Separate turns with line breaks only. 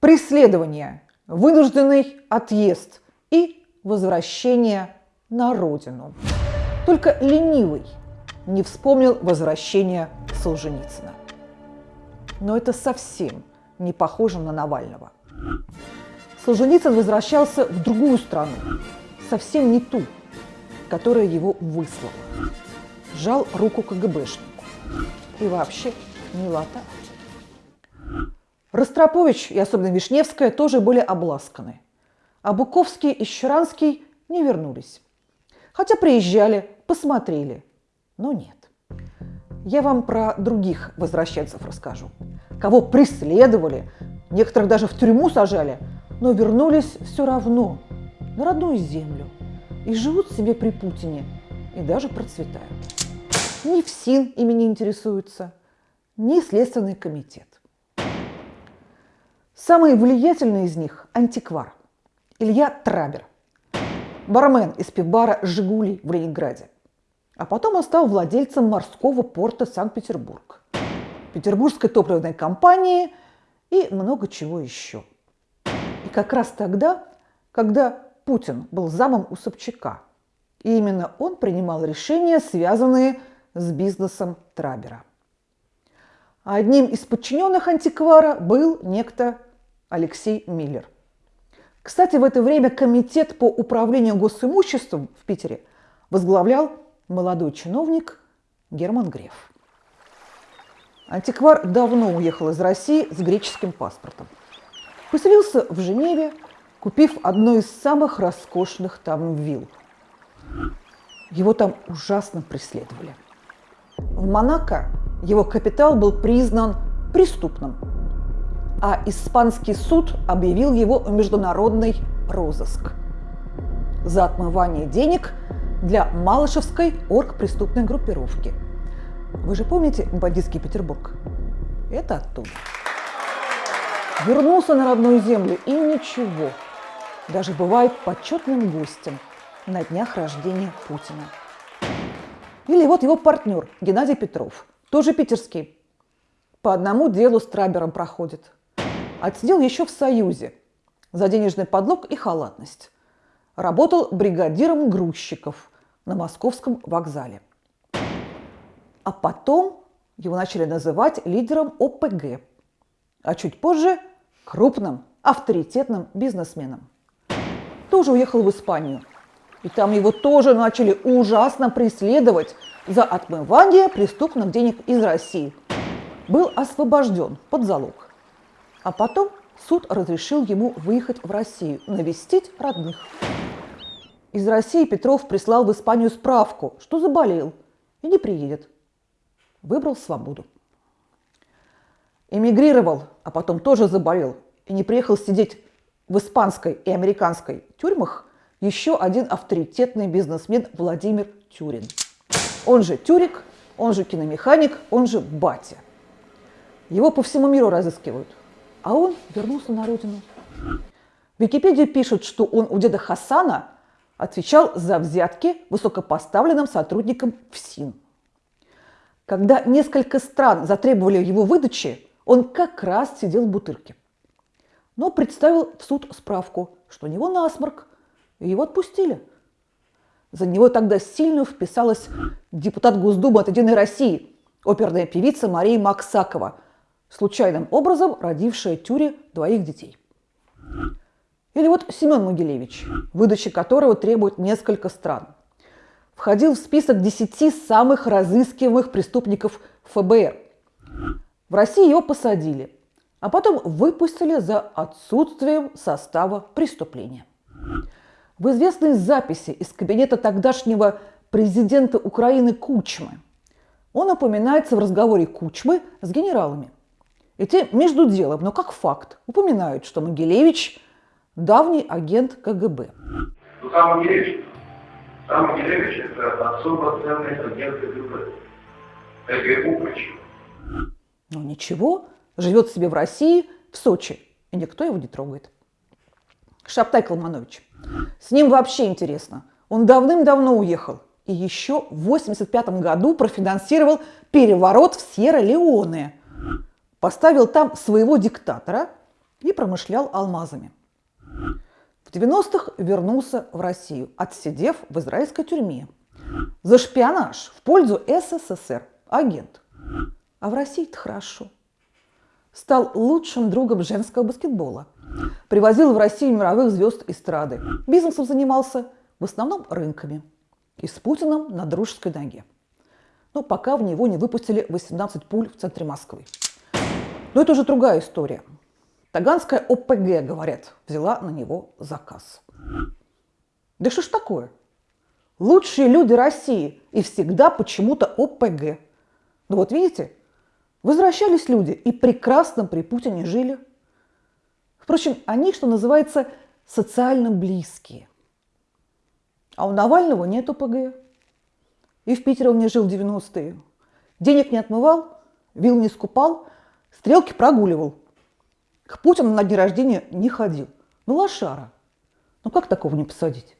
преследование, вынужденный отъезд и возвращение на родину. Только ленивый не вспомнил возвращение Солженицына. Но это совсем не похоже на Навального. Солженицын возвращался в другую страну, совсем не ту, которая его выслала. Жал руку КГБшнику. И вообще милота. Ростропович и особенно Вишневская тоже были обласканы. А Буковский и Щеранский не вернулись. Хотя приезжали, посмотрели, но нет. Я вам про других возвращенцев расскажу. Кого преследовали, некоторых даже в тюрьму сажали, но вернулись все равно на родную землю и живут себе при Путине и даже процветают. Ни ФСИН ими не интересуется, ни Следственный комитет. Самый влиятельный из них – антиквар Илья Трабер, бармен из пивбара «Жигули» в Ленинграде. А потом он стал владельцем морского порта Санкт-Петербург, Петербургской топливной компании и много чего еще. И как раз тогда, когда Путин был замом у Собчака, и именно он принимал решения, связанные с бизнесом Трабера. Одним из подчиненных антиквара был некто Алексей Миллер. Кстати, в это время комитет по управлению госимуществом в Питере возглавлял молодой чиновник Герман Греф. Антиквар давно уехал из России с греческим паспортом. Поселился в Женеве, купив одну из самых роскошных там вилл. Его там ужасно преследовали. В Монако его капитал был признан преступным – а испанский суд объявил его в международный розыск за отмывание денег для Малышевской оргпреступной группировки. Вы же помните бандитский Петербург? Это оттуда. Вернулся на родную землю и ничего. Даже бывает почетным гостем на днях рождения Путина. Или вот его партнер Геннадий Петров, тоже питерский. По одному делу с Трабером проходит – Отсидел еще в Союзе за денежный подлог и халатность. Работал бригадиром грузчиков на московском вокзале. А потом его начали называть лидером ОПГ, а чуть позже – крупным, авторитетным бизнесменом. Тоже уехал в Испанию. И там его тоже начали ужасно преследовать за отмывание преступных денег из России. Был освобожден под залог. А потом суд разрешил ему выехать в Россию, навестить родных. Из России Петров прислал в Испанию справку, что заболел и не приедет. Выбрал свободу. Эмигрировал, а потом тоже заболел и не приехал сидеть в испанской и американской тюрьмах еще один авторитетный бизнесмен Владимир Тюрин. Он же Тюрик, он же киномеханик, он же Батя. Его по всему миру разыскивают а он вернулся на родину. В Википедии пишут, что он у деда Хасана отвечал за взятки высокопоставленным сотрудникам ФСИН. Когда несколько стран затребовали его выдачи, он как раз сидел в бутырке. Но представил в суд справку, что у него насморк, и его отпустили. За него тогда сильно вписалась депутат Госдумы от «Единой России», оперная певица Мария Максакова – случайным образом родившая Тюре двоих детей. Или вот Семен Могилевич, выдача которого требует несколько стран. Входил в список 10 самых разыскиваемых преступников ФБР. В России его посадили, а потом выпустили за отсутствием состава преступления. В известной записи из кабинета тогдашнего президента Украины Кучмы он упоминается в разговоре Кучмы с генералами – и те между делом, но как факт, упоминают, что Могилевич – давний агент КГБ.
Ну, сам Могилевич, сам Могилевич – это особо ценный агент КГБ. КГБ причем.
Ну ничего, живет себе в России, в Сочи, и никто его не трогает. Шаптай Калманович. С ним вообще интересно. Он давным-давно уехал и еще в 85 году профинансировал переворот в Сьерра-Леоне – поставил там своего диктатора и промышлял алмазами. В 90-х вернулся в Россию, отсидев в израильской тюрьме. За шпионаж в пользу СССР. Агент. А в России-то хорошо. Стал лучшим другом женского баскетбола. Привозил в Россию мировых звезд эстрады. Бизнесом занимался, в основном рынками. И с Путиным на дружеской ноге. Но пока в него не выпустили 18 пуль в центре Москвы. Но это уже другая история. Таганская ОПГ, говорят, взяла на него заказ. Да что ж такое? Лучшие люди России и всегда почему-то ОПГ. Ну вот видите, возвращались люди и прекрасно при Путине жили. Впрочем, они, что называется, социально близкие. А у Навального нет ОПГ. И в Питере он не жил в 90-е. Денег не отмывал, вил не скупал, стрелки прогуливал. К Путину на день рождения не ходил. Ну, лошара. Ну, как такого не посадить?